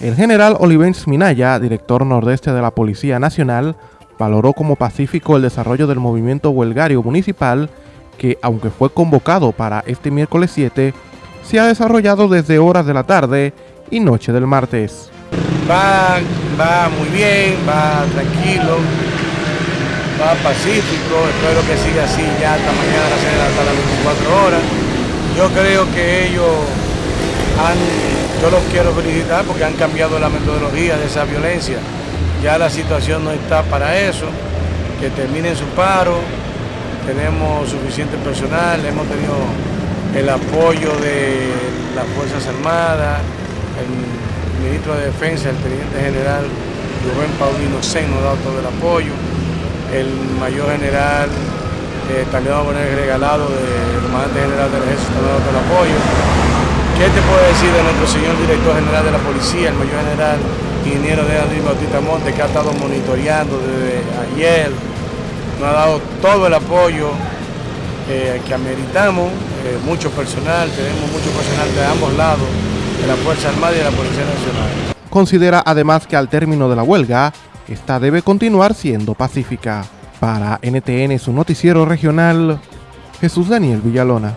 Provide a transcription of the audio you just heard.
El general Olivens Minaya, director nordeste de la Policía Nacional, valoró como pacífico el desarrollo del movimiento huelgario municipal que, aunque fue convocado para este miércoles 7, se ha desarrollado desde horas de la tarde y noche del martes. Va, va muy bien, va tranquilo, va pacífico, espero que siga así ya hasta mañana hasta las 24 horas. Yo creo que ellos yo los quiero felicitar porque han cambiado la metodología de esa violencia. Ya la situación no está para eso, que terminen su paro, tenemos suficiente personal, hemos tenido el apoyo de las Fuerzas Armadas, el ministro de Defensa, el teniente general Rubén Paulino Sen nos ha dado todo el apoyo el mayor general eh, Taliano Bonel Regalado, del comandante general del ejército, nos ha dado el apoyo. ¿Qué te puedo decir de nuestro señor director general de la policía, el mayor general ingeniero de Andrés Bautista Monte, que ha estado monitoreando desde ayer, nos ha dado todo el apoyo eh, que ameritamos, eh, mucho personal, tenemos mucho personal de ambos lados, de la Fuerza Armada y de la Policía Nacional. Considera además que al término de la huelga, esta debe continuar siendo pacífica. Para NTN, su noticiero regional, Jesús Daniel Villalona.